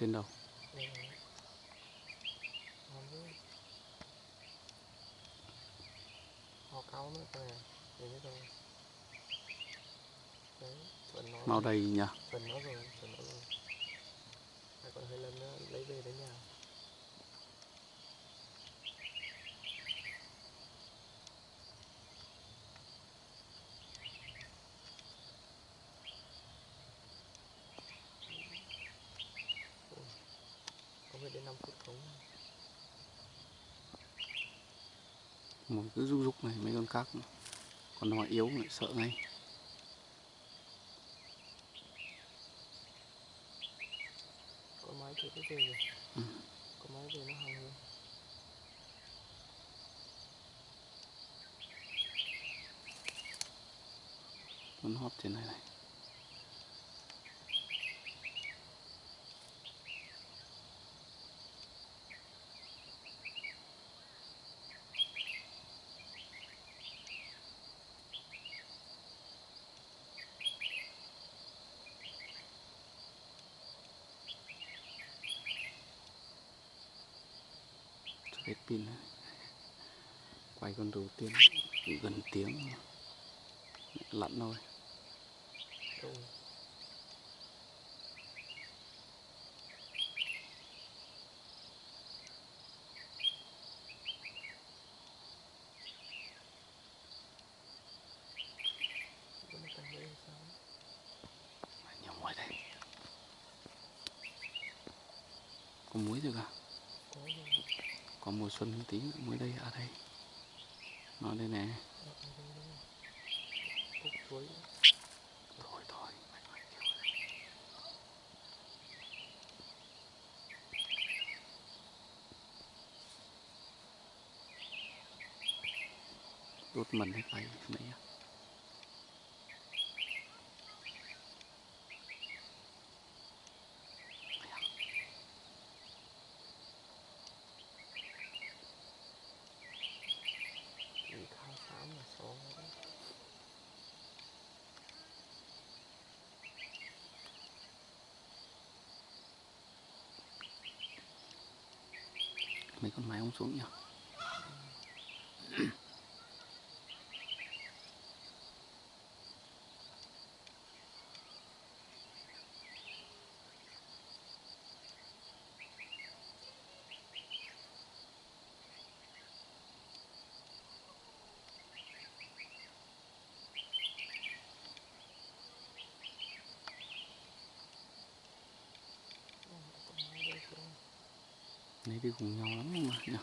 trên đầu. Màu đầy nhỉ? Phần nó rồi, phần nó rồi. Còn hơi lần nữa, lấy về đến nhà Ôi, không biết đến 5 phút không một cứ rúc rúc này mấy con cá còn nó yếu lại sợ ngay. Có máy chưa có về rồi Ừ. có máy về nó hàng hơn con hóp trên này này cho hết pin quay con đầu tiên gần tiếng lặn thôi. Đâu Vẫn cần đây sao nhiều muối đây có muối được à có rồi có mùa xuân tí tiếng mới đây ở đây. Nó đây nè. Thôi thôi. Đốt mình hết tay, mấy à. chỉ khá xám là xó đấy mấy con máy ông xuống nhỉ Ờ, có máy đây không nãy đi cùng nhau lắm mà nhỉ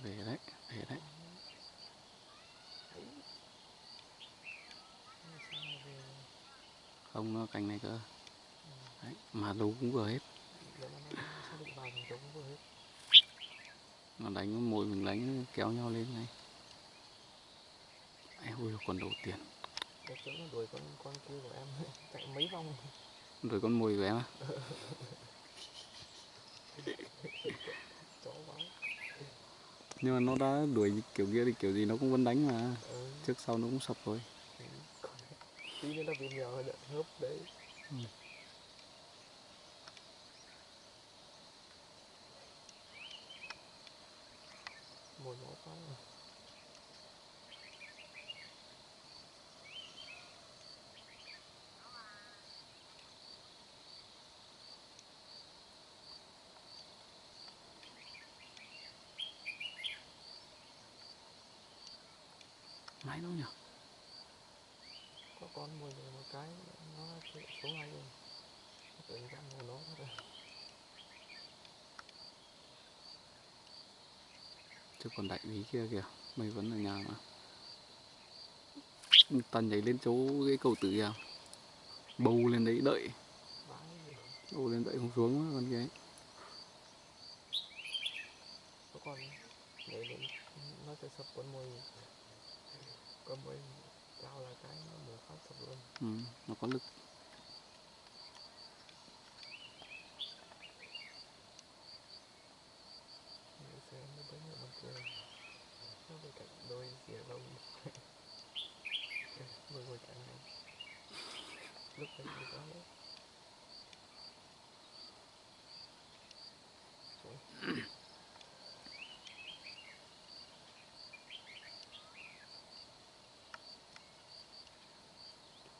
về đấy về đấy. Không nó cành này cơ. Đấy, mà đấu cũng vừa hết. Nó đánh, mồi mình đánh, kéo nhau lên này ai ơi còn đầu tiền để trống nó đuổi con con kia của em chạy mấy vòng. Rồi con mồi của em á? Nhưng mà nó đã đuổi kiểu kia thì kiểu gì nó cũng vẫn đánh mà. Ừ. trước sau nó cũng sập thôi. Tí nữa nó bị mèo hớp đấy. Ừ. mồi nó quá rồi máy đâu nhỉ? Có con mồi rồi một cái nó chạy xuống ngay rồi tự ra mồi nó rồi. Chứ còn đại úy kia kìa mày vẫn ở nhà mà. Tần nhảy lên chỗ cái cầu tử kìa. Bầu lên đấy đợi. Bầu lên đợi không xuống á, con kia ấy. có con nhảy lên nó sẽ sập con mồi con mồi lao là cái nó một phát sập luôn. Ừ, nó có lực. Xem nó bấy ở bên kia. Nó bên cạnh đôi phía lông vừa ngồi chẳng này. Lúc đấy lúc đó đấy Xuống.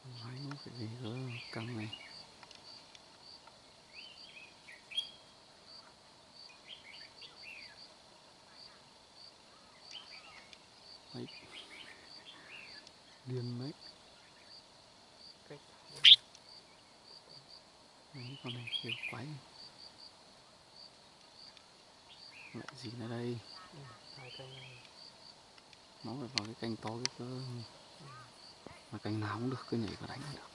máy nó phải về gỡ căng này. Đấy. Điên cách mấy con này kêu quái. Lại gì nữa đây? Ừ, này. Nó phải vào cái canh to cái cơ mà canh nào cũng được cứ nhảy vào đánh là được.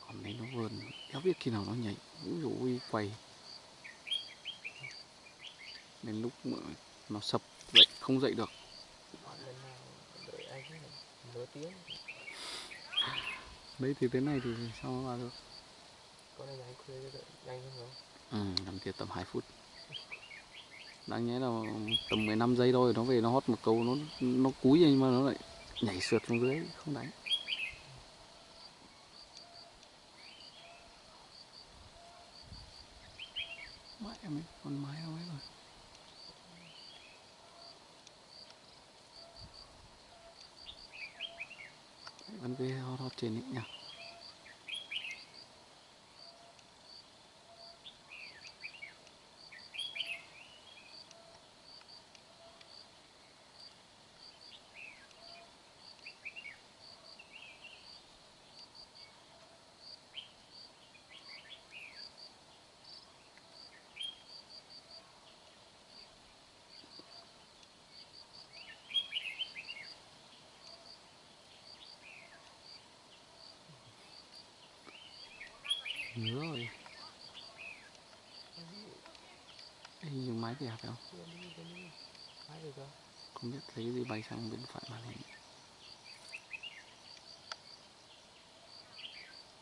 Còn đấy nó vườn kéo biết khi nào nó nhảy ví dụ ui quay. Đến lúc mà nó sập dậy không dậy được. Đấy thì thế này thì sao nó vào được? Con này anh khuya nhanh hơn không? Ừ làm kia tầm 2 phút đáng nhẽ là tầm 15 giây thôi nó về nó hót một câu nó nó cúi nhưng mà nó lại nhảy sượt xuống dưới không đánh. Mẹ mấy con mái đâu ấy rồi. Đấy, vẫn về hót hót trên ấy nhỉ? Nhớ rồi. Ê, dùng máy kìa phải không không biết thấy cái gì bay sang bên phải màn hình.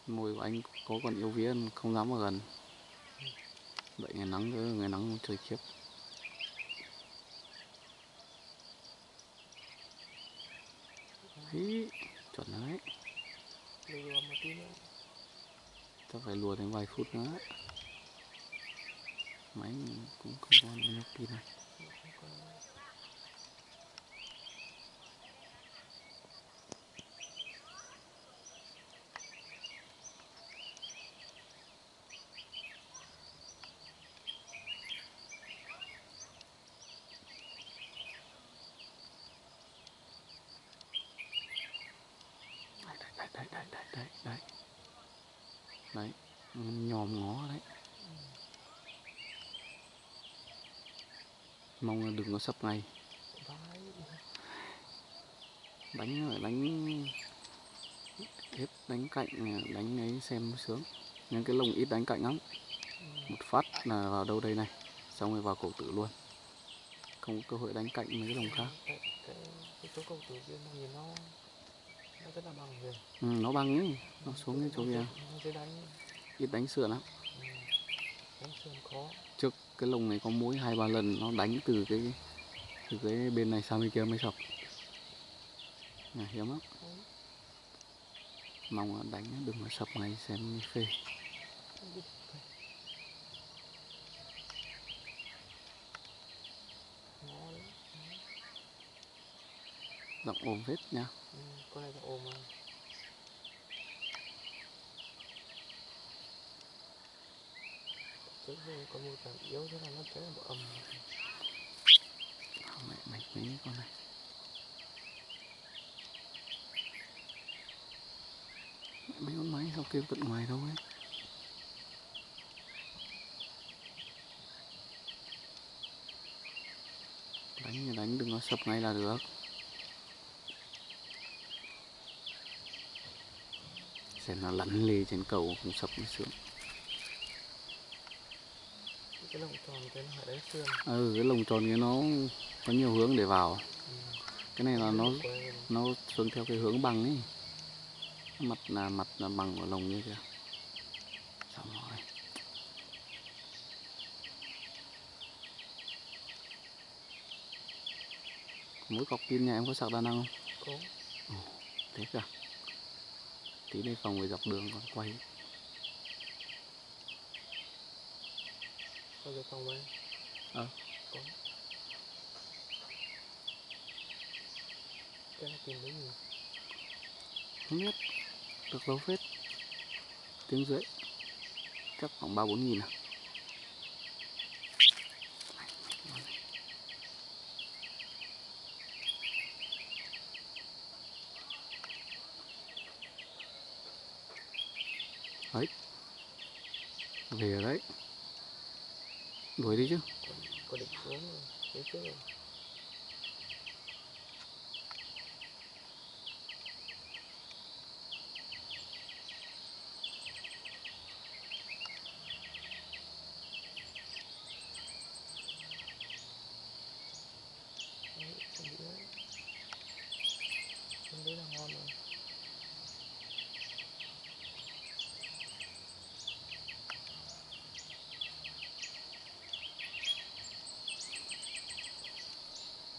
Môi của anh có còn yêu vía không dám vào gần. Vậy ngày nắng nữa ngày nắng trời khiếp. Ý, chuẩn đấy. Lưu vào một tí nữa chắc phải lùa thêm vài phút nữa. Máy mình cũng không còn nhiều pin này Không đấy đấy đấy đấy đấy đấy nhòm ngó đấy. Mong là đừng có sập ngay. Đánh đánh hết đánh cạnh đánh ấy xem sướng. Nhưng cái lồng ít đánh cạnh lắm. Một phát là vào đâu đây này xong rồi vào cổ tử luôn. Không có cơ hội đánh cạnh mấy cái lồng khác. Cái, cái, cái chỗ cầu tử kia nhìn nó ừ, nó băng ấy nó xuống cái chỗ kia. Ít đánh sườn lắm. Ừ. Trước cái lồng này có mỗi hai ba lần nó đánh từ cái từ cái bên này sang bên kia mới sập nhà hiếm lắm. Đấy. mong đánh đừng có sập ngay xem phê Đi. Ngó đấy. Giọng ôm vết nha Ừ, con này là ôm. Trước giờ có một cảm yếu thế là nó là bộ ầm. À, mẹ mày mấy con này Mẹ, mấy con máy sao kêu tận ngoài đâu ấy đánh thì đánh đừng có sập ngay là được xem nó lăn lê trên cầu không sập mới sướng. Cái lồng tròn cái nó đánh sườn. ừ cái lồng tròn kia nó có nhiều hướng để vào. Ừ. cái này là nó nó xuống theo cái hướng bằng ấy. Mặt là mặt là bằng của lồng như kìa. Xong rồi. Mỗi cọc pin nhà em có sạc đa năng không? Có. Thế cả tí này phòng về dọc đường còn quay. Có cái phòng bên Ờ. có. Cái này tìm thấy gì? Không biết. Được lâu phết. Tiếng rưỡi. Chắc khoảng ba bốn nghìn à đấy. Về đấy. Đuổi đi chứ. Có, định xuống rồi. phía trước rồi Đấy, chuẩn bị đấy Bên đấy là ngon rồi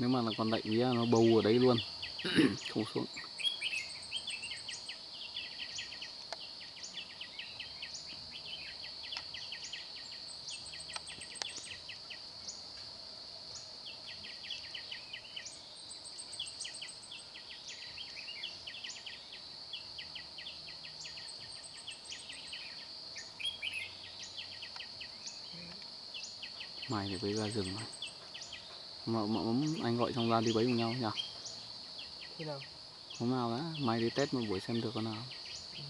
nếu mà là con đậy vía nó bầu ở đấy luôn. Không xuống. Mày thì bấy ra rừng rồi mà, mà, anh gọi trong ra đi bấy cùng nhau nhỉ? Khi nào? hôm nào đã mày đi test một buổi xem được con nào. Ừ.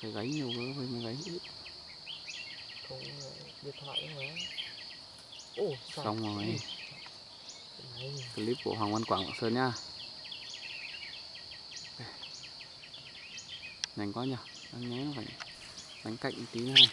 phải gáy nhiều cơ phải mới gáy ít Không điện thoại hả? Ồ, xong rồi. Clip của Hoàng Văn Quảng Lạng Sơn nhá. Nhanh quá nhỉ. Anh nhé nó phải đánh cạnh tí này